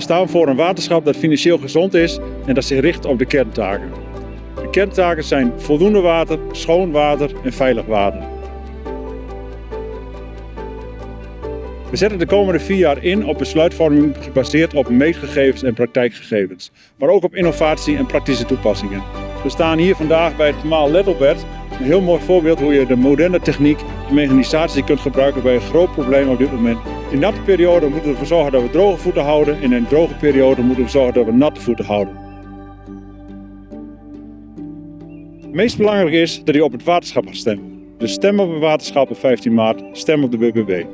staan voor een waterschap dat financieel gezond is en dat zich richt op de kerntaken. De kerntaken zijn voldoende water, schoon water en veilig water. We zetten de komende vier jaar in op besluitvorming gebaseerd op meetgegevens en praktijkgegevens, maar ook op innovatie en praktische toepassingen. We staan hier vandaag bij het Lettelbert, een heel mooi voorbeeld hoe je de moderne techniek en mechanisatie kunt gebruiken bij een groot probleem op dit moment. In natte periode moeten we ervoor zorgen dat we droge voeten houden en in een droge periode moeten we zorgen dat we natte voeten houden. Het meest belangrijk is dat u op het waterschap gaat stemmen. Dus stem op het waterschap op 15 maart, stem op de BBB.